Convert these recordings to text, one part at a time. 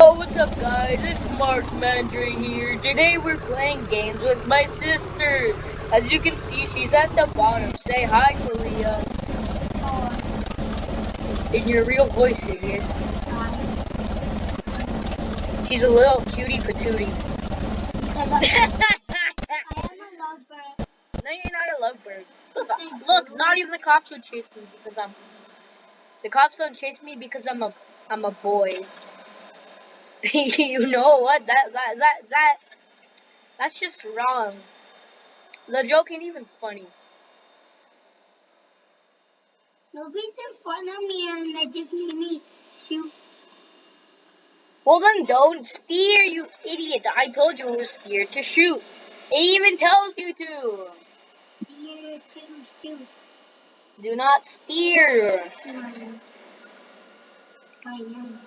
what's up guys? It's Mark Mandry here. Today we're playing games with my sister. As you can see, she's at the bottom. Say hi, Kalia. In your real voice, idiot. She's a little cutie patootie. no, you're not a lovebird. Look, look, not even the cops would chase me because I'm. The cops don't chase me because I'm a, I'm a boy. you know what? That that that that that's just wrong. The joke ain't even funny. Nobody's in front of me and they just made me shoot. Well then don't steer, you idiot. I told you it was steer to shoot. It even tells you to. Steer to shoot. Do not steer. I am.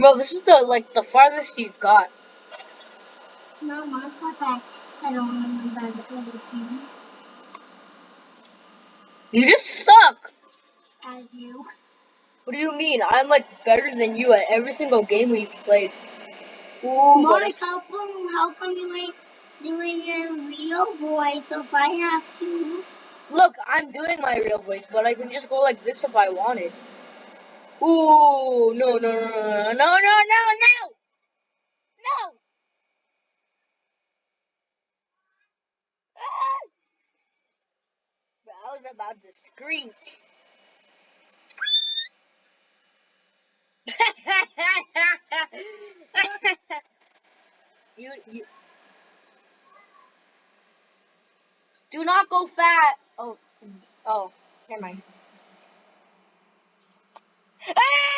Bro, this is the like the farthest you've got. No, my fault. I don't remember the game. You just suck. As you. What do you mean? I'm like better than you at every single game we've played. Ooh, what how come, how come you ain't doing your real voice if I have to? Look, I'm doing my real voice, but I can just go like this if I wanted. Ooh, no, no, no, no, no, no, no, no, no. Ah! I was about to screech. you, you. Do not go fat. Oh, oh, never mind. あ。